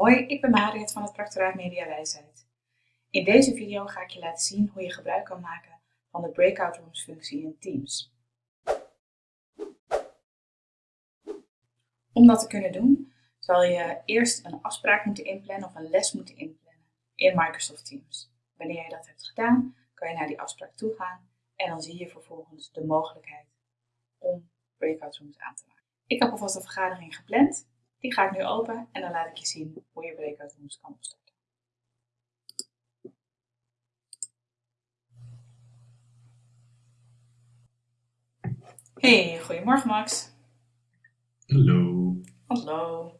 Hoi, ik ben Mariet van het Practoraat Media Wijsheid. In deze video ga ik je laten zien hoe je gebruik kan maken van de Breakout Rooms functie in Teams. Om dat te kunnen doen, zal je eerst een afspraak moeten inplannen of een les moeten inplannen in Microsoft Teams. Wanneer je dat hebt gedaan, kan je naar die afspraak toe gaan en dan zie je vervolgens de mogelijkheid om Breakout Rooms aan te maken. Ik heb alvast een vergadering gepland die ga ik nu open en dan laat ik je zien hoe je breakout rooms kan opstarten. Hey, goedemorgen Max. Hallo. Hallo.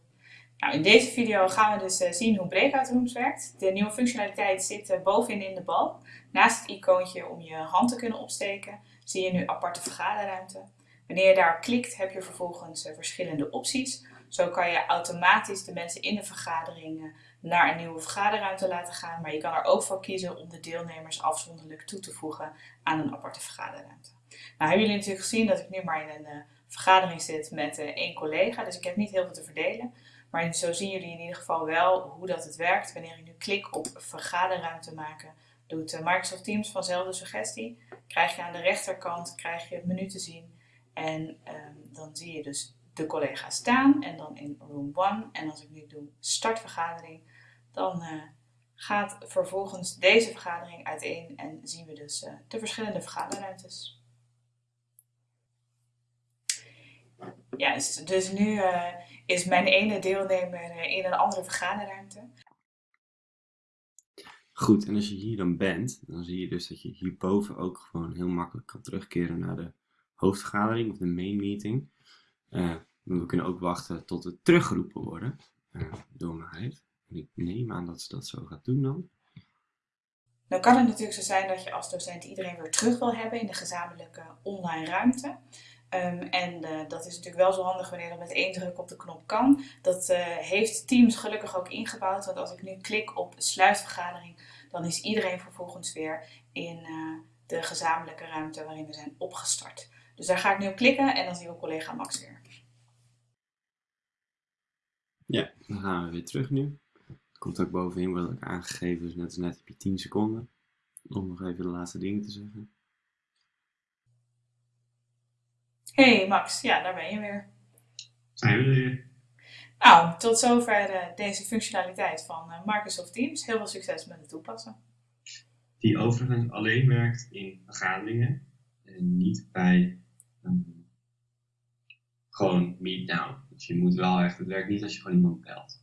Nou, in deze video gaan we dus uh, zien hoe Breakout Rooms werkt. De nieuwe functionaliteit zit uh, bovenin in de bal. Naast het icoontje om je hand te kunnen opsteken, zie je nu aparte vergaderruimte. Wanneer je daarop klikt, heb je vervolgens uh, verschillende opties. Zo kan je automatisch de mensen in de vergadering naar een nieuwe vergaderruimte laten gaan, maar je kan er ook voor kiezen om de deelnemers afzonderlijk toe te voegen aan een aparte vergaderruimte. Nou hebben jullie natuurlijk gezien dat ik nu maar in een uh, vergadering zit met uh, één collega, dus ik heb niet heel veel te verdelen. Maar zo zien jullie in ieder geval wel hoe dat het werkt. Wanneer ik nu klik op vergaderruimte maken, doet Microsoft Teams vanzelf suggestie. Krijg je aan de rechterkant krijg je het menu te zien en ehm, dan zie je dus de collega's staan en dan in room 1. En als ik nu doe start vergadering, dan uh, gaat vervolgens deze vergadering uiteen en zien we dus uh, de verschillende vergaderruimtes. Ja, dus, nu uh, is mijn ene deelnemer in een andere vergaderruimte. Goed, en als je hier dan bent, dan zie je dus dat je hierboven ook gewoon heel makkelijk kan terugkeren naar de hoofdvergadering of de main meeting. Uh, we kunnen ook wachten tot het teruggeroepen worden uh, door mij. En ik neem aan dat ze dat zo gaat doen dan. Dan kan het natuurlijk zo zijn dat je als docent iedereen weer terug wil hebben in de gezamenlijke online ruimte. Um, en uh, dat is natuurlijk wel zo handig wanneer dat met één druk op de knop kan. Dat heeft Teams gelukkig ook ingebouwd. Want als ik nu klik op sluitvergadering, dan is iedereen vervolgens weer in de gezamenlijke ruimte waarin we zijn opgestart. Dus daar ga ik nu op klikken en dan zien we collega Max weer. Ja, dan gaan we weer terug nu. Komt ook bovenin, wordt ook aangegeven, dus net als net heb je 10 seconden om nog even de laatste dingen te zeggen. Hey Max, ja, daar ben je weer. Zijn we weer. Nou, tot zover uh, deze functionaliteit van uh, Microsoft Teams. Heel veel succes met het toepassen. Die overigens alleen werkt in vergaderingen en niet bij um, gewoon meet now. Dus je moet wel echt, het werkt niet als je gewoon iemand belt.